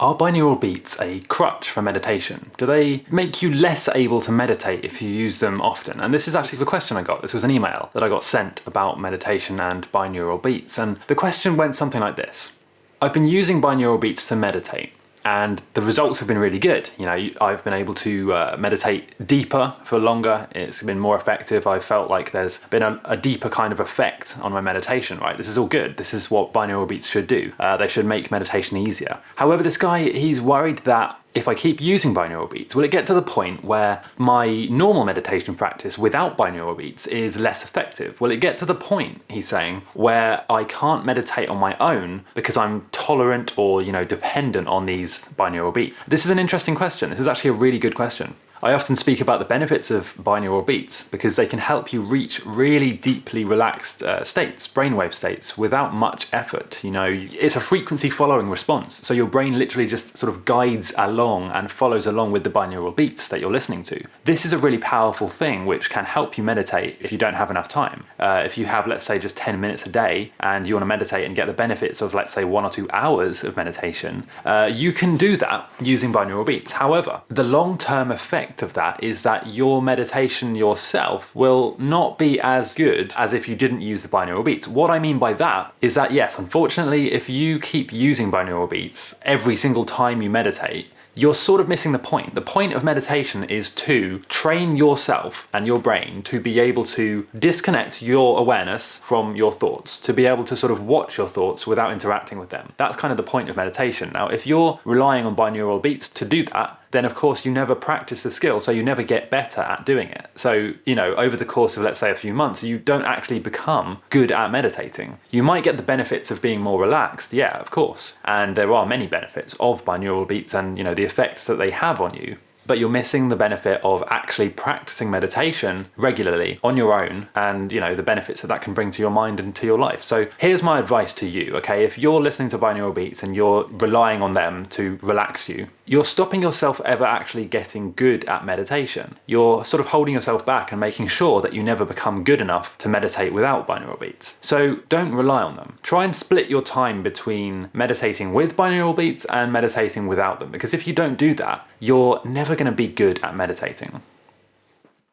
Are binaural beats a crutch for meditation? Do they make you less able to meditate if you use them often? And this is actually the question I got. This was an email that I got sent about meditation and binaural beats. And the question went something like this. I've been using binaural beats to meditate and the results have been really good. You know, I've been able to uh, meditate deeper for longer. It's been more effective. I felt like there's been a, a, deeper kind of effect on my meditation, right? This is all good. This is what binaural beats should do. Uh, they should make meditation easier. However, this guy, he's worried that if I keep using binaural beats, will it get to the point where my normal meditation practice without binaural beats is less effective? Will it get to the point, he's saying, where I can't meditate on my own because I'm tolerant or, you know, dependent on these binaural beats? This is an interesting question. This is actually a really good question. I often speak about the benefits of binaural beats because they can help you reach really deeply relaxed uh, states, brainwave states, without much effort. You know, it's a frequency following response. So your brain literally just sort of guides along and follows along with the binaural beats that you're listening to. This is a really powerful thing which can help you meditate if you don't have enough time. Uh, if you have, let's say, just 10 minutes a day and you want to meditate and get the benefits of, let's say, one or two hours of meditation, uh, you can do that using binaural beats. However, the long-term effect effect of that is that your meditation yourself will not be as good as if you didn't use the binaural beats. What I mean by that is that yes, unfortunately, if you keep using binaural beats every single time you meditate, you're sort of missing the point. The point of meditation is to train yourself and your brain to be able to disconnect your awareness from your thoughts, to be able to sort of watch your thoughts without interacting with them. That's kind of the point of meditation. Now, if you're relying on binaural beats to do that, then of course you never practice the skill, so you never get better at doing it. So, you know, over the course of let's say a few months, you don't actually become good at meditating. You might get the benefits of being more relaxed, yeah, of course. And there are many benefits of binaural beats and, you know, the effects that they have on you but you're missing the benefit of actually practicing meditation regularly on your own and you know the benefits that that can bring to your mind and to your life. So here's my advice to you, okay? If you're listening to binaural beats and you're relying on them to relax you, you're stopping yourself ever actually getting good at meditation. You're sort of holding yourself back and making sure that you never become good enough to meditate without binaural beats. So don't rely on them. Try and split your time between meditating with binaural beats and meditating without them because if you don't do that, you're never going to be good at meditating.